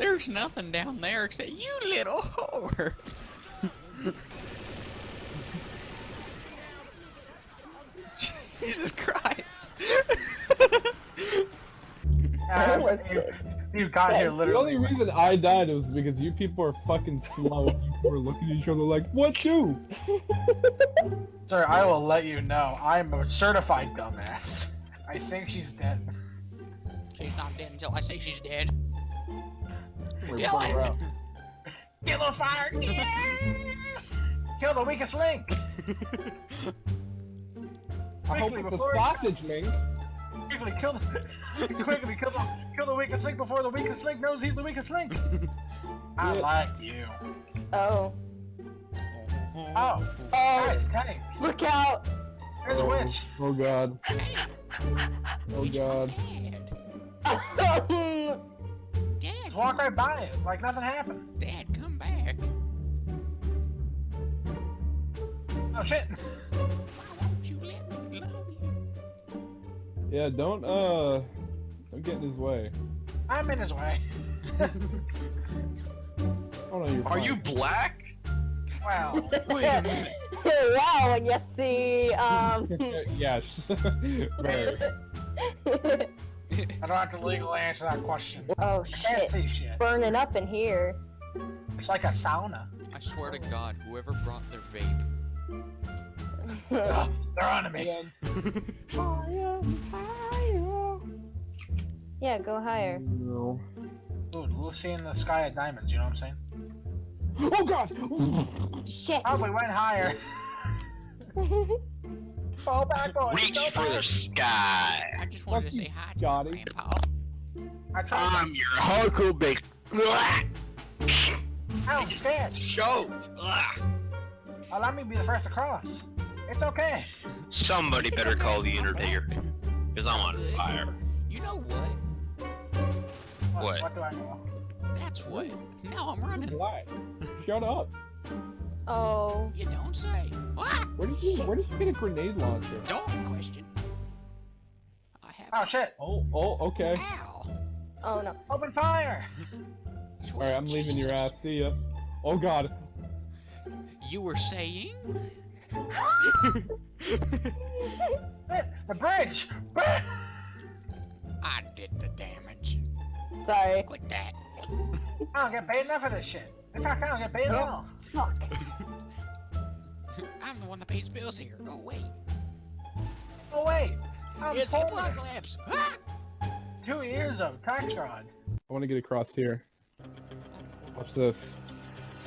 There's nothing down there except you little whore. Jesus Christ. Was you, you got here literally. The only reason I died was because you people are fucking slow. you were looking at each other like, what you? Sir, I will let you know. I'm a certified dumbass. I think she's dead. She's not dead until I say she's dead. Wait, Yeah, pull like- her out. Kill the fire! Kill the weakest link! I hope Quickly, it's a sausage, Mink. Quickly kill the quickly kill the kill the weakest link before the weakest link knows he's the weakest link. I Yeah. like you. Oh. Oh, Oh, guys, tank. look out! There's a oh, witch. Oh god. Oh Which god. Dad, Dad, Just walk right by it like nothing happened. Dad, come back. Oh shit! Why won't you let me love you? Yeah, don't uh don't get in his way. I'm in his way. Oh no, you're Are fine. you black? Wow. Wait a minute. wow, and you see, um... yes. Very. I don't have to legally answer that question. oh I can't shit. see shit. Burning up in here. It's like a sauna. I swear to God, whoever brought their vape. Ugh, they're on me. yeah, go higher. No. Dude, Lucy in the sky of diamonds, you know what I'm saying? Oh god! Shit! Oh, we went higher. Fall back, boys. Reach Go for the sky. I just wanted to say you, hi to Scotty. you, Grandpa. I tried. I'm your Huckleberry. Ow, I'm scared. Choked. Ugh. Allow me to be the first to cross. It's okay. Somebody better call the Undertaker. Because I'm on fire. You know what? What? What do I know? That's what. Now I'm running. Why? Shut up. Oh. You don't say. What? Where did you where did you get a grenade launcher? Don't question. I have. Oh shit! Oh, oh, okay. Ow. Oh no. Open fire! Alright, I'm leaving your ass. See ya. Oh god. You were saying? The bridge! I did the damage. Sorry. Quit that. I don't get paid enough for this shit. In fact, I don't get paid at all. Fuck. I'm the one that pays bills here. Oh wait. Oh wait! I'm it's the blood homeless. Ah! Two years of tax fraud. I want to get across here. Watch this.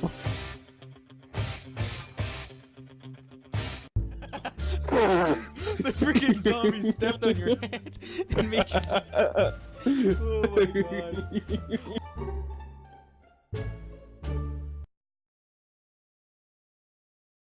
the freaking zombie stepped on your head and made you. Oh my god.